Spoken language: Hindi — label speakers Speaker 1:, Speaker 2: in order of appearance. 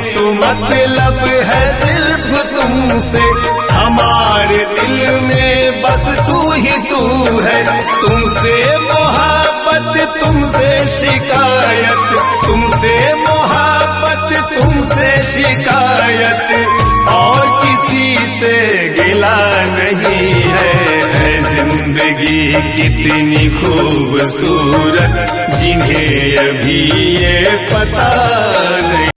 Speaker 1: तो मतलब है सिर्फ़ तुमसे। हमारे दिल में बस तू ही तू है। तुमसे मोहब्बत, तुमसे शिकायत। तुमसे मोहब्बत, तुमसे शिकायत। और किसी से गिला नहीं है। है ज़िंदगी कितनी खूबसूरत। जिन्हें अभी ये पता